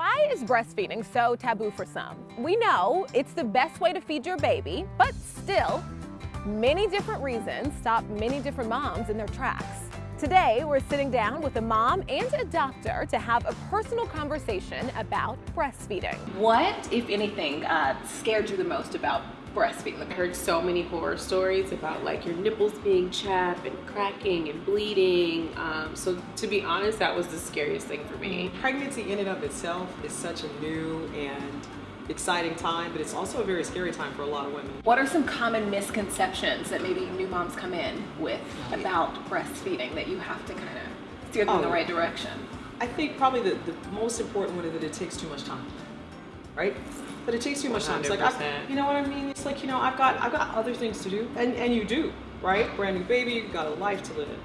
Why is breastfeeding so taboo for some? We know it's the best way to feed your baby, but still, many different reasons stop many different moms in their tracks. Today, we're sitting down with a mom and a doctor to have a personal conversation about breastfeeding. What, if anything, uh, scared you the most about breastfeeding? Like I heard so many horror stories about like your nipples being chapped and cracking and bleeding. Um, so to be honest, that was the scariest thing for me. Pregnancy in and of itself is such a new and exciting time, but it's also a very scary time for a lot of women. What are some common misconceptions that maybe new moms come in with about breastfeeding that you have to kind of steer them in the Oh. right direction? I think probably the, the most important one is that it takes too much time, right? That it takes too much time. It's like, I, you know what I mean? It's like, you know, I've got, I've got other things to do, and, and you do, right? Brand new baby, you've got a life to live. in.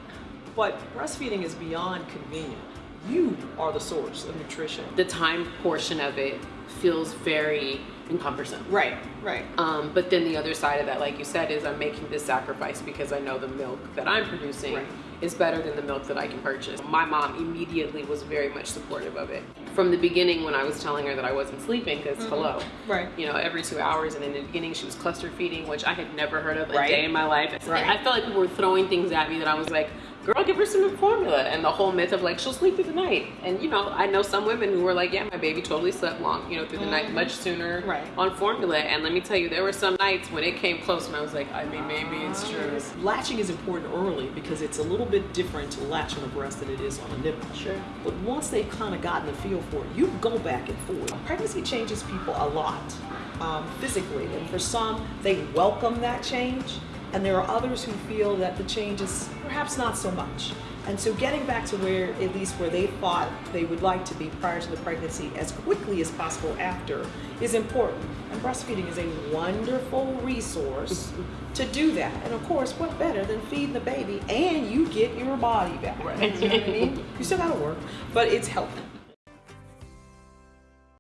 But breastfeeding is beyond convenient. You are the source of nutrition. The time portion of it feels very cumbersome. Right, right. Um, but then the other side of that, like you said, is I'm making this sacrifice because I know the milk that I'm producing Right. is better than the milk that I can purchase. My mom immediately was very much supportive of it. From the beginning, when I was telling her that I wasn't sleeping, because hello, Right. you know, every two hours, and in the beginning she was cluster feeding, which I had never heard of a Right. day in my life. Right. I felt like people were throwing things at me that I was like, girl, give her some formula. And the whole myth of like, she'll sleep through the night. And you know, I know some women who were like, yeah, my baby totally slept long, you know, through the night much sooner Right. on formula. And let me tell you, there were some nights when it came close and I was like, I mean, maybe it's true. Latching is important early because it's a little bit different to latch on a breast than it is on a nipple. Sure. But once they've kind of gotten the feel for it, you go back and forth. Pregnancy changes people a lot um, physically, and for some, they welcome that change, and there are others who feel that the change is perhaps not so much. And so getting back to where, at least where they thought they would like to be prior to the pregnancy as quickly as possible after is important. And breastfeeding is a wonderful resource to do that. And of course, what better than feeding the baby and you get your body back? Right. You know what I mean? You still gotta work, but it's helping.